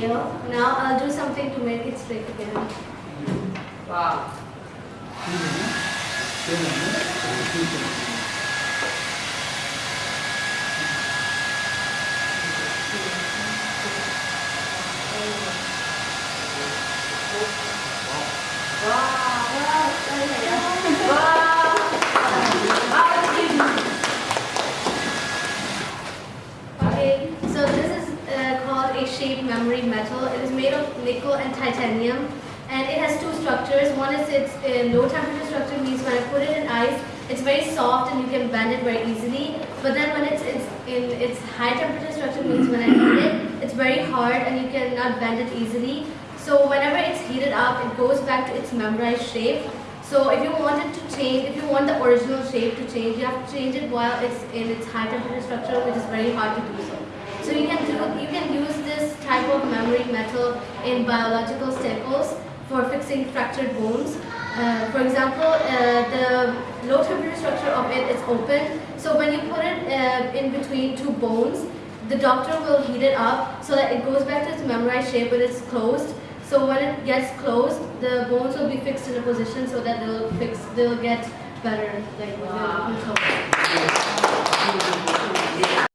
Now I'll do something to make it straight again. Wow. Wow, sorry, yeah. Wow. How did you Okay, so this is uh, called a shaped memory metal. It is made of nickel and titanium, and it has two structures. One is its uh, low temperature structure, means when I put it in ice, it's very soft and you can bend it very easily. But then when it's, it's in its high temperature structure, means when I heat it, it's very hard and you cannot bend it easily. So whenever it's heated up, it goes back to its memorized shape. So if you want it to change, if you want the original shape to change, you have to change it while it's in its high temperature structure, which is very hard to do so. You can do, you can use this type of memory metal in biological staples for fixing fractured bones. Uh, for example, uh, the low temperature structure of it is open. So when you put it uh, in between two bones, the doctor will heat it up so that it goes back to its memorized shape when it's closed. So when it gets closed, the bones will be fixed in a position so that they'll fix, they'll get better, like Wow. control.